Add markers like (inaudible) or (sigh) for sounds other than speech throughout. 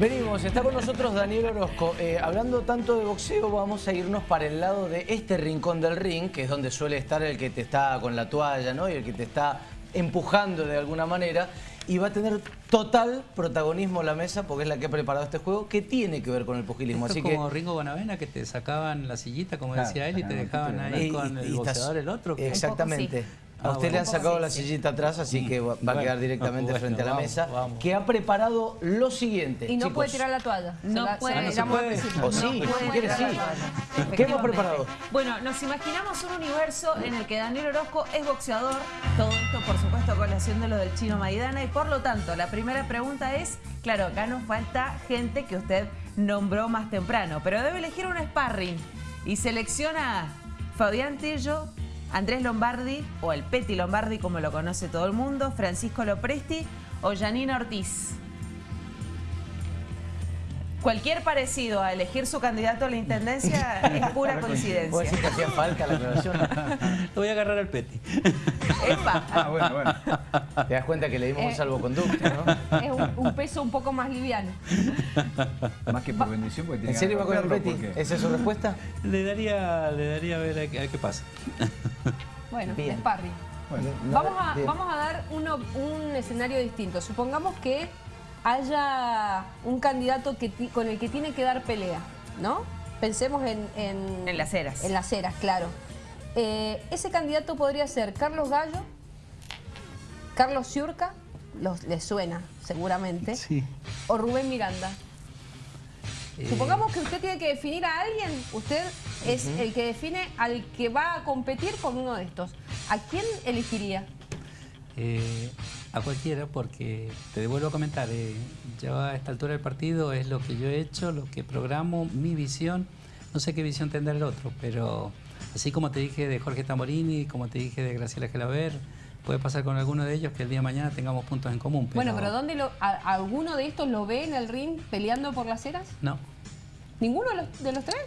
Venimos, está con nosotros Daniel Orozco. Eh, hablando tanto de boxeo, vamos a irnos para el lado de este rincón del ring, que es donde suele estar el que te está con la toalla, ¿no? Y el que te está empujando de alguna manera. Y va a tener total protagonismo la mesa, porque es la que ha preparado este juego, que tiene que ver con el pugilismo. Esto Así como que... Ringo Bonavena, que te sacaban la sillita, como decía él, y te dejaban ahí Y- con y- el y estás- boxeador el otro. que- A Ah, usted bueno. le han poco sacado la sillita atrás, así que va va a quedar directamente bueno, frente a la vamos, mesa, vamos. que ha preparado lo siguiente. Y no chicos. puede tirar la toalla. No la- puede. la Ah, no se puede. O sí, No si puede tirar sí. la. ¿Qué hemos preparado? Bueno, nos imaginamos un universo en el que Daniel Orozco es boxeador, todo esto por supuesto con colación de lo del chino Maidana y por lo tanto la primera pregunta es, claro, acá nos falta gente que usted nombró más temprano, pero debe elegir un sparring y selecciona a Fabián Tello, Andrés Lombardi o el Peti Lombardi como lo conoce todo el mundo, Francisco Lopresti o Janina Ortiz. Cualquier parecido a elegir su candidato a la intendencia es (laughs) pura ¿Vos coincidencia. decís que hacía falta la aclaración? Lo (laughs) voy a agarrar al Peti. Epa. (laughs) Ah, bueno, bueno. Te das cuenta que le dimos un Eh. salvoconducto, ¿no? Es un, un peso un poco más liviano. Más que por bendición, porque tiene ¿En serio va con el porque- ¿Esa es su respuesta? Le daría, le daría a ver a, qué- a ver qué pasa. Bueno, Bien. Bueno, No, Vamos a, bien. vamos a dar uno- un escenario distinto. Supongamos que haya un candidato que con el que tiene que dar pelea, ¿no? Pensemos en... En, En las eras. En las eras, claro. Eh, ese candidato podría ser Carlos Gallo, Carlos Ciurca, los, les suena seguramente, Sí. o Rubén Miranda. Eh, Supongamos que usted tiene que definir a alguien, usted es el que define al que va a competir con uno de estos. ¿A quién elegiría? Eh, a cualquiera, porque te devuelvo a comentar, eh, yo a esta altura del partido es lo que yo he hecho, lo que programo, mi visión. No sé qué visión tendrá el otro, pero así como te dije de Jorge Tamorini, como te dije de Graciela Gelaber, puede pasar con alguno de ellos que el día de mañana tengamos puntos en común. Bueno, pero ¿dónde lo, a- alguno de estos lo ve en el ring peleando por las eras? No. ¿Ninguno de los, de los tres?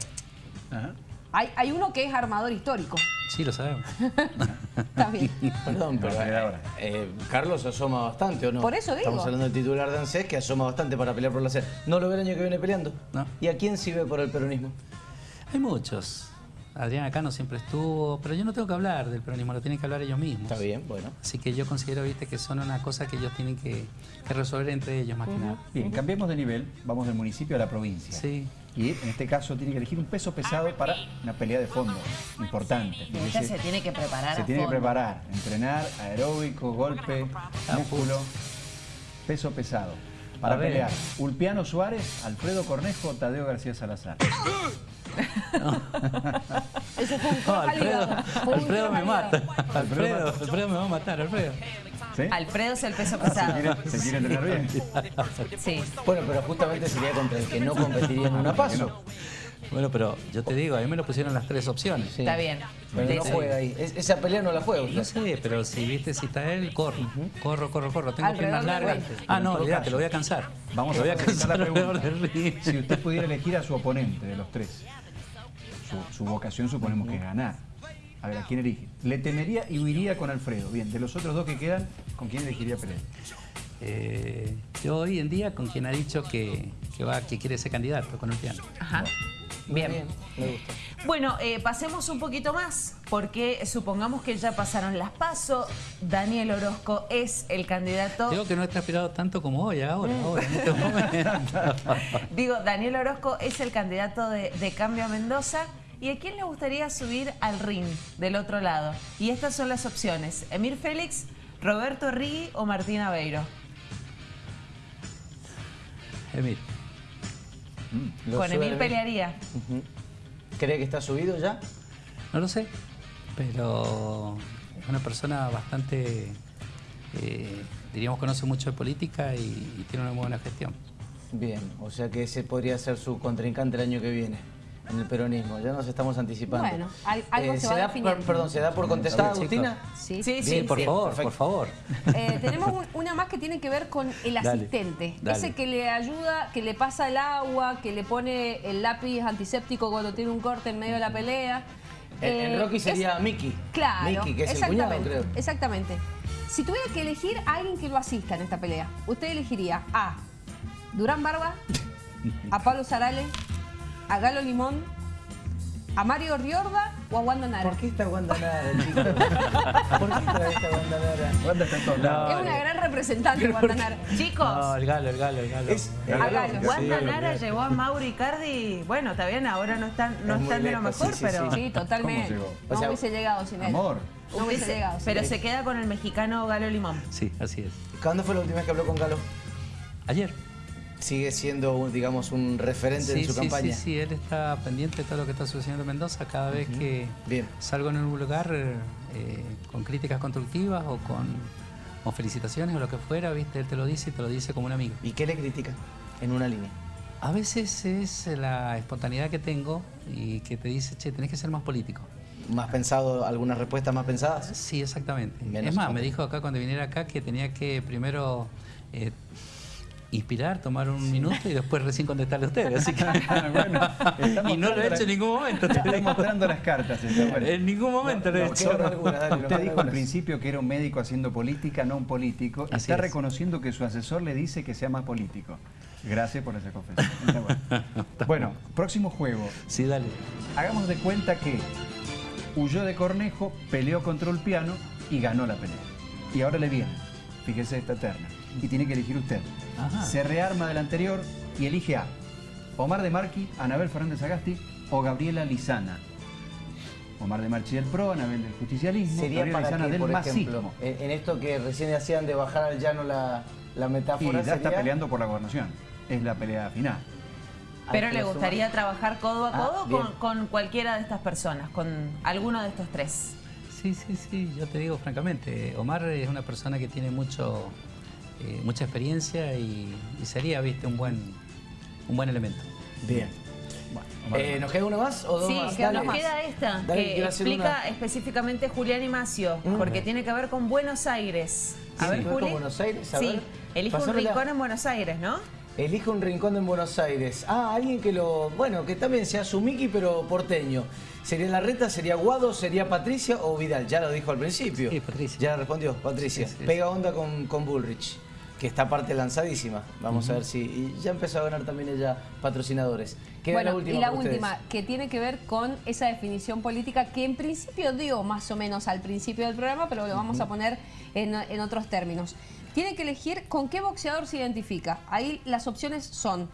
Ajá. Hay, hay uno que es armador histórico. Sí, lo sabemos. (laughs) Está bien. Perdón, pero eh, ahora. eh, Carlos asoma bastante, ¿o no? Por eso digo. Estamos hablando del titular de ANSES que asoma bastante para pelear por la sed. ¿No lo ve el año que viene peleando? No. ¿Y a quién sí ve por el peronismo? Hay muchos. Adriana Cano siempre estuvo, pero yo no tengo que hablar del peronismo, lo tienen que hablar ellos mismos. Está bien, bueno. Así que yo considero, viste, que son una cosa que ellos tienen que, que resolver entre ellos más que nada. Bien, cambiemos de nivel, vamos del municipio a la provincia. Sí. Y en este caso tiene que elegir un peso pesado para una pelea de fondo, importante. Y se tiene que preparar se a tiene que preparar, entrenar, aeróbico, golpe, músculo, peso pesado. Para pelear, Ulpiano Suárez, Alfredo Cornejo, Tadeo García Salazar. (laughs) Ese fue un No, Alfredo. Fue Alfredo me mata. Alfredo, Alfredo me va a matar, Alfredo. ¿Sí? Alfredo es el peso ¿Se pesado. quiere, se quiere entrenar bien? Sí. Bueno, pero justamente sería contra el que no competiría en una paso. Bueno, pero yo te digo, a mí me lo pusieron las tres opciones. Sí. Está bien. Pero no juega ahí. Es- esa pelea no la juega usted. No sé, pero si viste si está él, corro. Corro, corro, corro. Tengo Alrededor piernas largas. Ah, no, caso, lo voy a cansar. Vamos voy a cansar la alrededor del pregunta. ring. Si usted pudiera elegir a su oponente de los tres, su, su vocación suponemos que es ganar. A ver, ¿a quién elige? Le temería y huiría con Alfredo. Bien, de los otros dos que quedan, ¿con quién elegiría pelear? Eh, yo hoy en día con quien ha dicho que, que va, que quiere ser candidato con el piano. Ajá. Bien. me gusta. Bueno, eh, pasemos un poquito más, porque supongamos que ya pasaron las pasos. Daniel Orozco es el candidato. Digo que no he transpirado tanto como hoy, ahora, ahora, en este (laughs) momento. Digo, Daniel Orozco es el candidato de, de Cambio a Mendoza. ¿Y a quién le gustaría subir al ring del otro lado? Y estas son las opciones. Emir Félix, Roberto Rigui o Martín Aveiro. Emil, Lo Con Emir Emir. pelearía. ¿Cree que está subido ya? no lo sé, pero es una persona bastante, eh, diríamos, conoce mucho de política y, y tiene una muy buena gestión. Bien, o sea que ese podría ser su contrincante el año que viene en el peronismo. Ya nos estamos anticipando. Bueno, al- algo se va da, definiendo. per- Perdón, ¿se da por contestada. Agustina? Sí. Sí, sí, Bien, por sí. favor, perfecto. por favor. Eh, tenemos un- una más que tiene que ver con el Dale, asistente. dale. Ese que le ayuda, que le pasa el agua, que le pone el lápiz antiséptico cuando tiene un corte en medio de la pelea. En, en Eh, Rocky es- sería Mickey. Claro, Mickey, que es el cuñado, exactamente, creo. exactamente. Si tuviera que elegir a alguien que lo asista en esta pelea, usted elegiría a Durán Barba, a Pablo Sarale, a Galo Limón, a Mario Riorda o a Wanda Nara. ¿Por qué está Wanda Nara, (laughs) chicos? ¿Por qué trae esta Wanda Nara? Wanda está en todos lados. Es una gran representante Wanda Nara. Chicos, No, el galo, el galo, el galo. Es- A Galo. Wanda Sí, Nara llevó a Mauri Cardi. Bueno, está bien, ahora no están, no Es están de lo mejor, sí, sí, pero. Sí, totalmente. ¿Cómo llegó? No O sea, hubiese llegado sin él. Amor. No hubiese Hubiese- llegado. sin pero él. se queda con el mexicano Galo Limón. Sí, así es. ¿Cuándo fue la última vez que habló con Galo? Ayer. Sigue siendo, un, digamos, un referente Sí, en su sí, campaña. sí, sí, él está pendiente de todo lo que está sucediendo en Mendoza. Cada vez que Bien. salgo en un lugar eh, con críticas constructivas o con o felicitaciones o lo que fuera, viste, él te lo dice y te lo dice como un amigo. ¿Y qué le critica? En una línea. A veces es la espontaneidad que tengo y que te dice, che, tenés que ser más político. ¿Más pensado, algunas respuestas más pensadas? Sí, exactamente. Menos es más, me dijo acá cuando viniera acá que tenía que primero eh, inspirar, tomar un minuto y después recién contestarle a ustedes. Así que... (laughs) Bueno, está y no lo he hecho en ningún momento. te digo. mostrando las cartas. está bueno. En ningún momento (laughs) lo he no, hecho. alguna, dale, Usted dijo al principio que era un médico haciendo política, no un político. y Así está es. reconociendo que su asesor le dice que sea más político. Gracias por esa confesión. Bueno. (laughs) Bueno, próximo juego. Sí, dale. Hagamos de cuenta que huyó de Cornejo, peleó contra el piano y ganó la pelea. Y ahora le viene. Fíjese esta terna. Y tiene que elegir usted. Ajá. Se rearma del anterior y elige a Omar de Marqui, Anabel Fernández Agasti o Gabriela Lizana. Omar de Marchi del PRO, Anabel del Justicialismo, Sería Gabriela para Lizana que, del por ejemplo, en, en esto que recién hacían de bajar al llano la, la Y metáfora, ya está peleando por la gobernación. Es la pelea final. Pero le gustaría trabajar codo a Ah, codo con, con cualquiera de estas personas, con alguno de estos tres. Sí, sí, sí, yo te digo francamente, Omar es una persona que tiene mucho, eh, mucha experiencia y, y sería, viste, un buen, un buen elemento. Bien. De Eh. ¿Nos queda uno más o dos Sí, más? Dale. nos queda esta, Dale, que quiero hacer explica una. específicamente Julián y Macio, Mm. porque tiene que ver con Buenos Aires. A ¿Tiene ver, con. Buenos Aires? A sí, ver. elige un rincón en Buenos Aires, ¿no? Elige un rincón en Buenos Aires. Ah, alguien que lo. Bueno, que también sea Sumiki, pero porteño. ¿Sería Larreta, sería Guado, sería Patricia o Vidal? Ya lo dijo al principio. Sí, Patricia. Ya respondió, Patricia. Sí, sí, Pega onda con, con Bullrich, que está parte lanzadísima. Vamos a ver si. Y ya empezó a ganar también ella patrocinadores. Queda Bueno, la última y la ustedes. última, que tiene que ver con esa definición política que en principio dio más o menos al principio del programa, pero lo vamos a poner en, en otros términos. Tiene que elegir con qué boxeador se identifica. Ahí las opciones son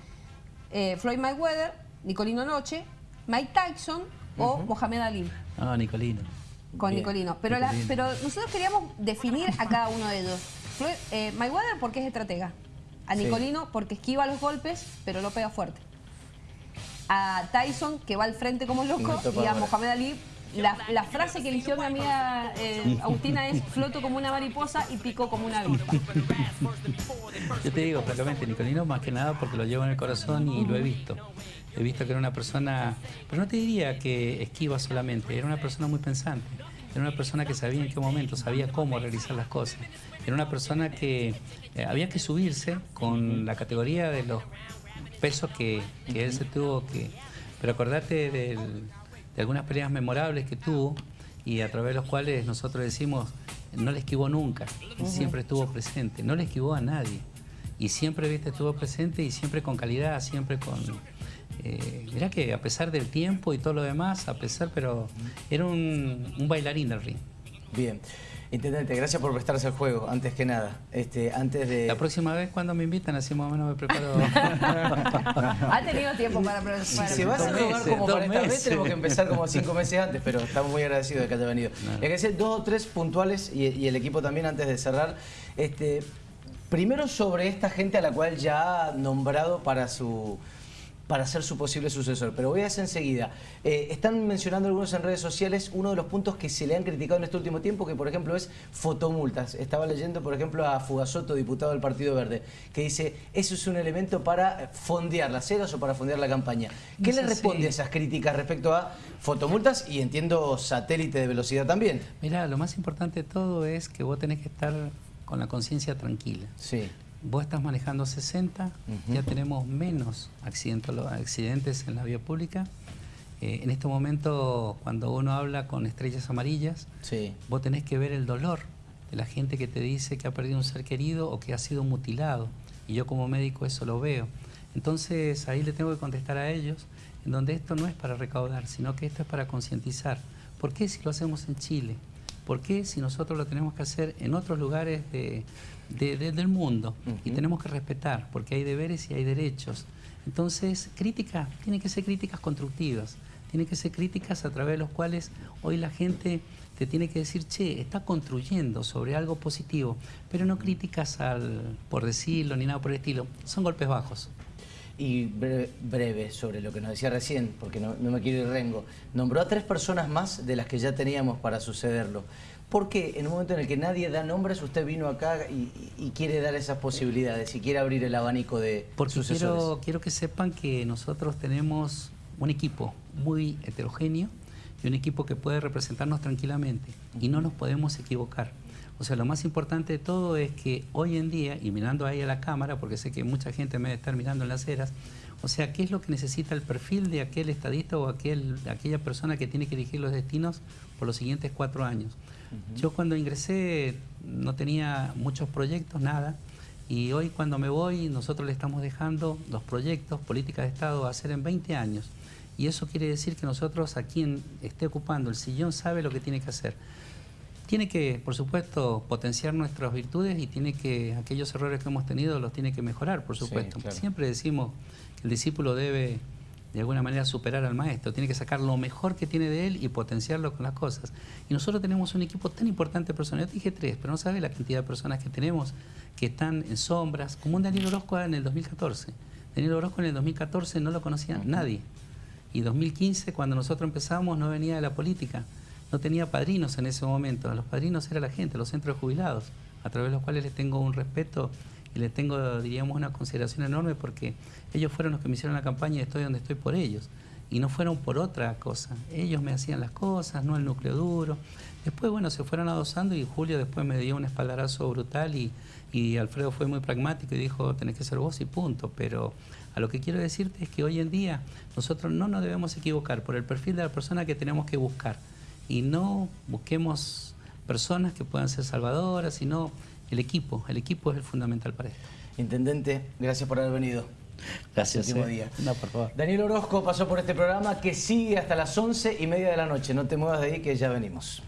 eh, Floyd Mayweather, Nicolino Noche, Mike Tyson o Mohamed Ali Ah, Nicolino. con Bien, Nicolino. Pero, la- Nicolino. pero nosotros queríamos definir a cada uno de ellos. Eh, Mayweather porque es estratega. A Sí. Nicolino porque esquiva los golpes, pero lo pega fuerte. A Tyson, que va al frente como loco. Y a. Mohamed Ali, la, la frase que eligió mi amiga eh, (laughs) Agustina es floto como una mariposa y pico como una avispa. (laughs) Yo te digo francamente, Nicolino más que nada porque lo llevo en el corazón y lo he visto. He visto que era una persona, pero no te diría que esquiva solamente, era una persona muy pensante. Era una persona que sabía en qué momento, sabía cómo realizar las cosas. Era una persona que eh, había que subirse con la categoría de los pesos que, que él se tuvo que... Pero acordate del- de algunas peleas memorables que tuvo y a través de los cuales nosotros decimos, no le esquivó nunca, siempre estuvo presente, no le esquivó a nadie. Y siempre, viste, estuvo presente y siempre con calidad, siempre con... Eh, mirá que a pesar del tiempo y todo lo demás, a pesar, pero era un, un bailarín del ring. Bien. Intendente, gracias por prestarse al juego, antes que nada. Este, antes de. La próxima vez cuando me invitan, así más o menos me preparo. (laughs) Ha tenido tiempo para... para Si se va a hacer meses, como para esta vez, tenemos que empezar como cinco meses antes, pero estamos muy agradecidos de que haya venido. Hay que hacer dos o tres puntuales y, y el equipo también antes de cerrar. Este, primero sobre esta gente a la cual ya ha nombrado para su para ser su posible sucesor, pero voy a hacer enseguida. Eh, están mencionando algunos en redes sociales uno de los puntos que se le han criticado en este último tiempo, que por ejemplo es fotomultas. Estaba leyendo, por ejemplo, a Fugasoto, diputado del Partido Verde, que dice, eso es un elemento para fondear las ceras o para fondear la campaña. ¿Qué le responde a esas críticas respecto a fotomultas y entiendo satélite de velocidad también? Mira, lo más importante de todo es que vos tenés que estar con la conciencia tranquila. Sí. Vos estás manejando 60, Ujú. ya tenemos menos accidentes, accidentes en la vía pública. Eh, en este momento, cuando uno habla con estrellas amarillas, Sí. vos tenés que ver el dolor de la gente que te dice que ha perdido un ser querido o que ha sido mutilado. Y yo como médico eso lo veo. Entonces ahí le tengo que contestar a ellos, en donde esto no es para recaudar, sino que esto es para concientizar. ¿Por qué si lo hacemos en Chile? ¿Por qué si nosotros lo tenemos que hacer en otros lugares de, del mundo? Y tenemos que respetar, porque hay deberes y hay derechos. Entonces, críticas, tienen que ser críticas constructivas, tienen que ser críticas a través de los cuales hoy la gente te tiene que decir, che, está construyendo sobre algo positivo, pero no críticas al, por decirlo ni nada por el estilo, son golpes bajos. Y breve, sobre lo que nos decía recién, porque no, me quiero ir rengo. Nombró a tres personas más de las que ya teníamos para sucederlo. ¿Por qué en un momento en el que nadie da nombres, usted vino acá y, quiere dar esas posibilidades y quiere abrir el abanico de Porque Quiero, quiero que sepan que nosotros tenemos un equipo muy heterogéneo y un equipo que puede representarnos tranquilamente y no nos podemos equivocar. O sea, lo más importante de todo es que hoy en día, y mirando ahí a la cámara, porque sé que mucha gente me debe estar mirando en las eras, o sea, ¿qué es lo que necesita el perfil de aquel estadista o aquel, aquella persona que tiene que dirigir los destinos por los siguientes cuatro años? Yo cuando ingresé no tenía muchos proyectos, nada, y hoy cuando me voy nosotros le estamos dejando los proyectos, políticas de Estado a hacer en 20 años. Y eso quiere decir que nosotros, a quien esté ocupando el sillón, sabe lo que tiene que hacer tiene que, por supuesto, potenciar nuestras virtudes y tiene que, aquellos errores que hemos tenido los tiene que mejorar, por supuesto. Siempre decimos que el discípulo debe, de alguna manera, superar al maestro, tiene que sacar lo mejor que tiene de él y potenciarlo con las cosas. Y nosotros tenemos un equipo tan importante de personas, yo te dije tres, pero no sabes la cantidad de personas que tenemos que están en sombras, como un Daniel Orozco en el 2014. Daniel Orozco en el 2014 no lo conocía nadie. Y 2015, cuando nosotros empezamos, no venía de la política no tenía padrinos en ese momento. Los padrinos era la gente, los centros de jubilados, a través de los cuales les tengo un respeto y les tengo, diríamos, una consideración enorme porque ellos fueron los que me hicieron la campaña y estoy donde estoy por ellos. Y no fueron por otra cosa. Ellos me hacían las cosas, no el núcleo duro. Después, bueno, se fueron adosando y Julio después me dio un espaldarazo brutal y, y Alfredo fue muy pragmático y dijo, tenés que ser vos y punto. Pero a lo que quiero decirte es que hoy en día nosotros no nos debemos equivocar por el perfil de la persona que tenemos que buscar y no busquemos personas que puedan ser salvadoras, sino el equipo. El equipo es el fundamental para esto. Intendente, gracias por haber venido. Gracias. Último eh. día. No, por favor. Daniel Orozco pasó por este programa que sigue hasta las once y media de la noche. No te muevas de ahí que ya venimos.